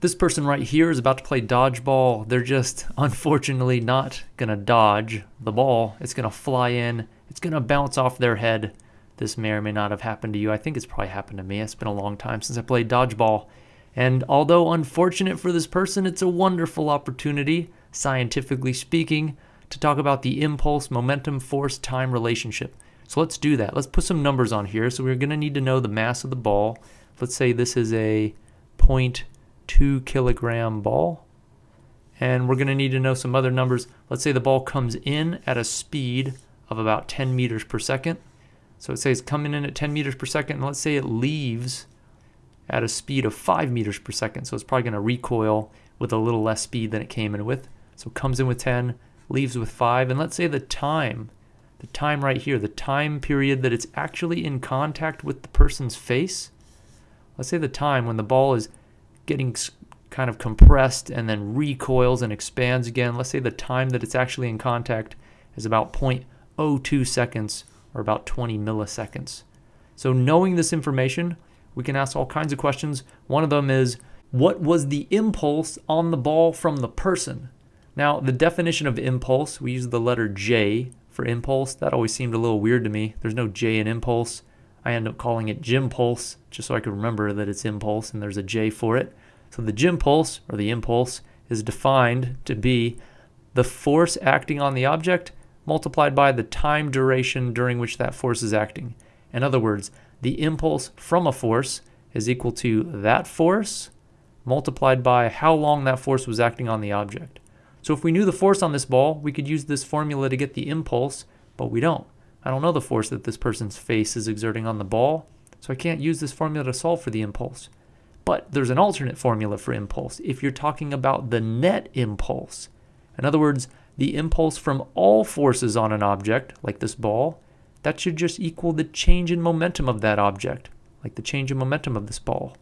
This person right here is about to play dodgeball. They're just unfortunately not going to dodge the ball. It's going to fly in. It's going to bounce off their head. This may or may not have happened to you. I think it's probably happened to me. It's been a long time since I played dodgeball. And although unfortunate for this person, it's a wonderful opportunity, scientifically speaking, to talk about the impulse, momentum, force, time relationship. So let's do that. Let's put some numbers on here. So we're going to need to know the mass of the ball. Let's say this is a point two kilogram ball. And we're going to need to know some other numbers. Let's say the ball comes in at a speed of about 10 meters per second. So it says coming in at 10 meters per second. And let's say it leaves at a speed of 5 meters per second. So it's probably going to recoil with a little less speed than it came in with. So it comes in with 10, leaves with 5. And let's say the time, the time right here, the time period that it's actually in contact with the person's face. Let's say the time when the ball is getting kind of compressed and then recoils and expands again. Let's say the time that it's actually in contact is about 0.02 seconds or about 20 milliseconds. So knowing this information, we can ask all kinds of questions. One of them is, what was the impulse on the ball from the person? Now, the definition of impulse, we use the letter J for impulse. That always seemed a little weird to me. There's no J in impulse. I end up calling it gym pulse just so I could remember that it's impulse and there's a J for it. So the gym pulse or the impulse is defined to be the force acting on the object multiplied by the time duration during which that force is acting. In other words, the impulse from a force is equal to that force multiplied by how long that force was acting on the object. So if we knew the force on this ball, we could use this formula to get the impulse, but we don't. I don't know the force that this person's face is exerting on the ball, so I can't use this formula to solve for the impulse. But there's an alternate formula for impulse if you're talking about the net impulse. In other words, the impulse from all forces on an object, like this ball, that should just equal the change in momentum of that object, like the change in momentum of this ball.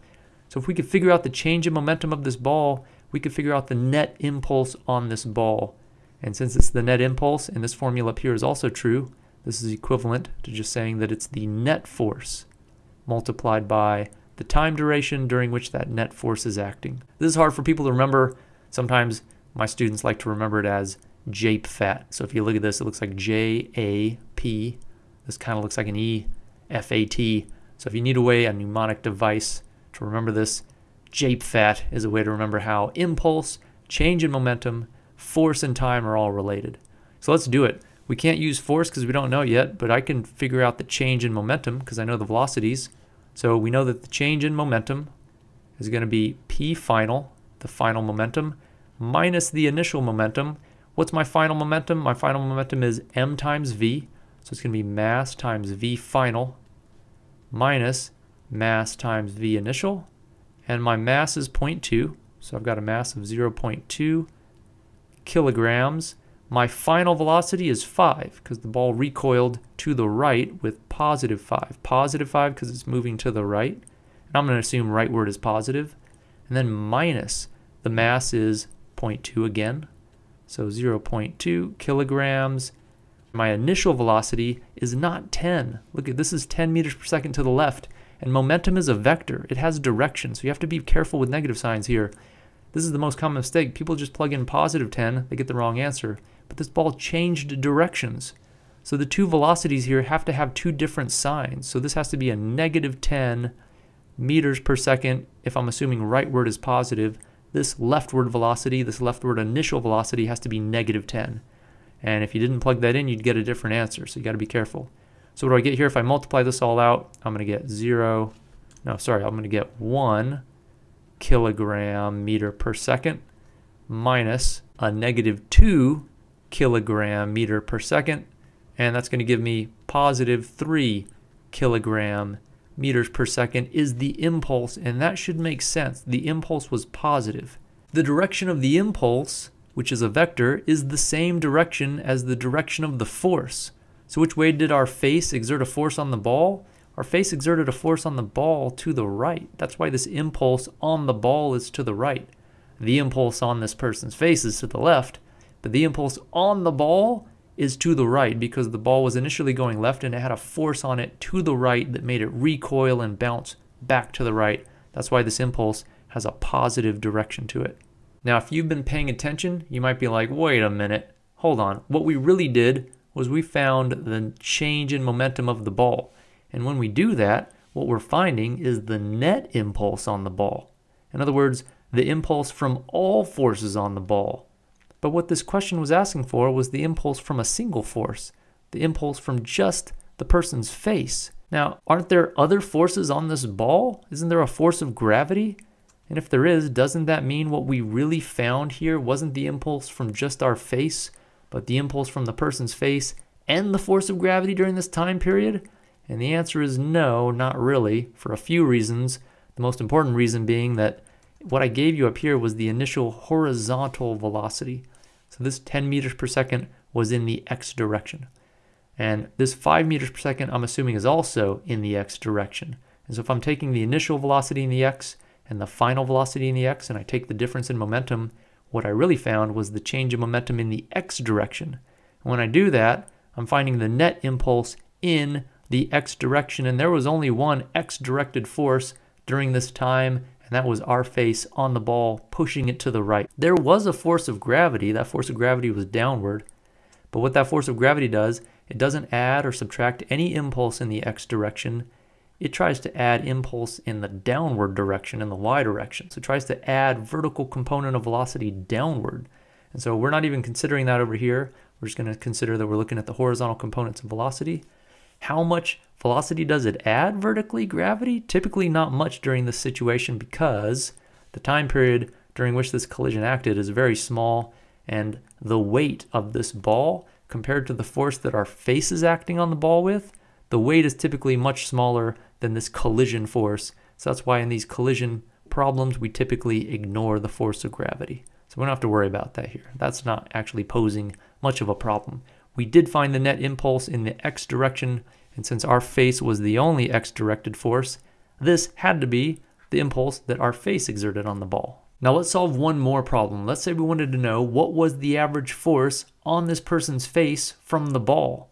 So if we could figure out the change in momentum of this ball, we could figure out the net impulse on this ball. And since it's the net impulse, and this formula up here is also true, this is equivalent to just saying that it's the net force multiplied by the time duration during which that net force is acting. This is hard for people to remember. Sometimes my students like to remember it as JAP-FAT. So if you look at this, it looks like J-A-P. This kind of looks like an E-F-A-T. So if you need a way, a mnemonic device to remember this, JAP-FAT is a way to remember how impulse, change in momentum, force, and time are all related. So let's do it. We can't use force because we don't know yet, but I can figure out the change in momentum because I know the velocities. So we know that the change in momentum is going to be P final, the final momentum, minus the initial momentum. What's my final momentum? My final momentum is m times v. So it's going to be mass times v final minus mass times v initial. And my mass is 0.2. So I've got a mass of 0.2 kilograms my final velocity is 5 because the ball recoiled to the right with positive 5. Positive 5 because it's moving to the right. And I'm going to assume rightward is positive. And then minus the mass is 0.2 again. So 0.2 kilograms. My initial velocity is not 10. Look at this is 10 meters per second to the left. And momentum is a vector. It has direction. So you have to be careful with negative signs here. This is the most common mistake. People just plug in positive 10. They get the wrong answer but this ball changed directions. So the two velocities here have to have two different signs. So this has to be a negative 10 meters per second if I'm assuming rightward is positive. This leftward velocity, this leftward initial velocity has to be negative 10. And if you didn't plug that in, you'd get a different answer. So you got to be careful. So what do I get here? If I multiply this all out, I'm going to get 0, no, sorry, I'm going to get 1 kilogram meter per second minus a negative 2 kilogram meter per second, and that's going to give me positive 3 kilogram meters per second is the impulse, and that should make sense. The impulse was positive. The direction of the impulse, which is a vector, is the same direction as the direction of the force. So which way did our face exert a force on the ball? Our face exerted a force on the ball to the right. That's why this impulse on the ball is to the right. The impulse on this person's face is to the left, but the impulse on the ball is to the right because the ball was initially going left and it had a force on it to the right that made it recoil and bounce back to the right. That's why this impulse has a positive direction to it. Now, if you've been paying attention, you might be like, wait a minute, hold on. What we really did was we found the change in momentum of the ball. And when we do that, what we're finding is the net impulse on the ball. In other words, the impulse from all forces on the ball. But what this question was asking for was the impulse from a single force, the impulse from just the person's face. Now, aren't there other forces on this ball? Isn't there a force of gravity? And if there is, doesn't that mean what we really found here wasn't the impulse from just our face, but the impulse from the person's face and the force of gravity during this time period? And the answer is no, not really, for a few reasons. The most important reason being that what I gave you up here was the initial horizontal velocity. So this 10 meters per second was in the x direction. And this 5 meters per second, I'm assuming, is also in the x direction. And so if I'm taking the initial velocity in the x and the final velocity in the x, and I take the difference in momentum, what I really found was the change in momentum in the x direction. And when I do that, I'm finding the net impulse in the x direction, and there was only one x directed force during this time, and that was our face on the ball pushing it to the right. There was a force of gravity, that force of gravity was downward, but what that force of gravity does, it doesn't add or subtract any impulse in the x direction, it tries to add impulse in the downward direction, in the y direction. So it tries to add vertical component of velocity downward. And so we're not even considering that over here. We're just going to consider that we're looking at the horizontal components of velocity. How much velocity does it add vertically, gravity? Typically not much during this situation because the time period during which this collision acted is very small and the weight of this ball compared to the force that our face is acting on the ball with, the weight is typically much smaller than this collision force. So that's why in these collision problems, we typically ignore the force of gravity. So we don't have to worry about that here. That's not actually posing much of a problem. We did find the net impulse in the x direction, and since our face was the only x-directed force, this had to be the impulse that our face exerted on the ball. Now let's solve one more problem. Let's say we wanted to know what was the average force on this person's face from the ball.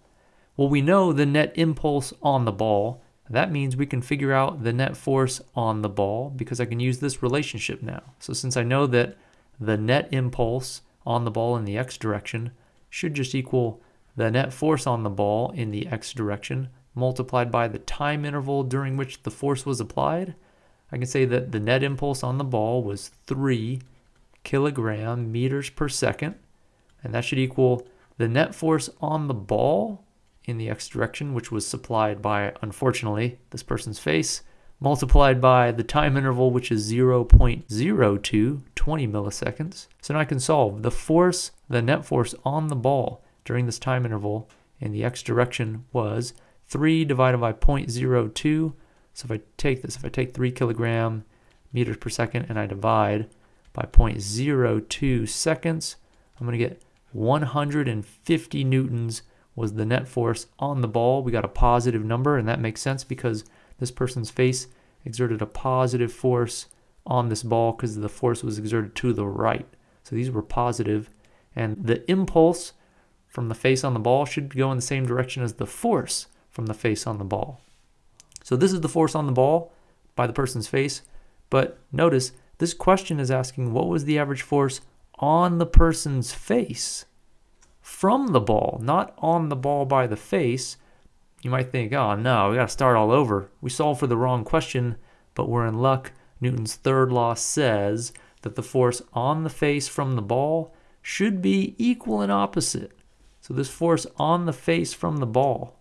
Well, we know the net impulse on the ball, that means we can figure out the net force on the ball because I can use this relationship now. So since I know that the net impulse on the ball in the x direction should just equal the net force on the ball in the x direction multiplied by the time interval during which the force was applied, I can say that the net impulse on the ball was 3 kilogram meters per second, and that should equal the net force on the ball in the x direction, which was supplied by, unfortunately, this person's face, multiplied by the time interval, which is 0.02, 20 milliseconds. So now I can solve the force, the net force on the ball during this time interval in the x direction was 3 divided by 0.02. So if I take this, if I take 3 kilogram meters per second and I divide by 0.02 seconds, I'm going to get 150 newtons was the net force on the ball. We got a positive number, and that makes sense because this person's face exerted a positive force on this ball because the force was exerted to the right. So these were positive, and the impulse from the face on the ball should go in the same direction as the force from the face on the ball. So this is the force on the ball by the person's face, but notice this question is asking what was the average force on the person's face? from the ball, not on the ball by the face, you might think, oh no, we got to start all over. We solved for the wrong question, but we're in luck. Newton's third law says that the force on the face from the ball should be equal and opposite. So this force on the face from the ball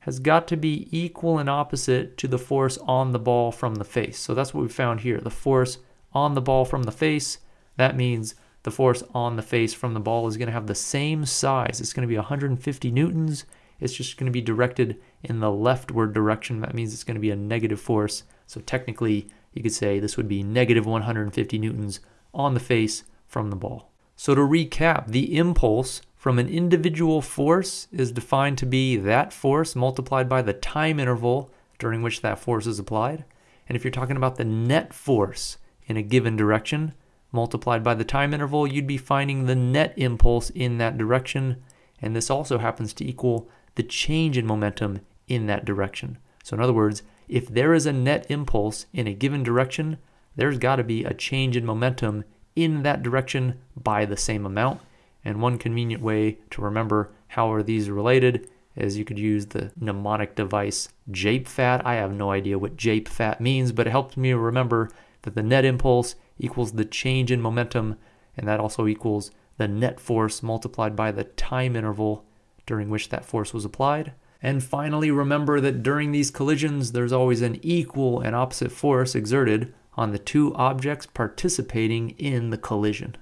has got to be equal and opposite to the force on the ball from the face. So that's what we found here. The force on the ball from the face, that means the force on the face from the ball is going to have the same size. It's going to be 150 newtons. It's just going to be directed in the leftward direction. That means it's going to be a negative force. So technically, you could say this would be negative 150 newtons on the face from the ball. So to recap, the impulse from an individual force is defined to be that force multiplied by the time interval during which that force is applied. And if you're talking about the net force in a given direction, multiplied by the time interval, you'd be finding the net impulse in that direction. And this also happens to equal the change in momentum in that direction. So in other words, if there is a net impulse in a given direction, there's got to be a change in momentum in that direction by the same amount. And one convenient way to remember how are these related is you could use the mnemonic device JAPEFAT. I have no idea what JAPEFAT means, but it helps me remember that the net impulse equals the change in momentum, and that also equals the net force multiplied by the time interval during which that force was applied. And finally, remember that during these collisions, there's always an equal and opposite force exerted on the two objects participating in the collision.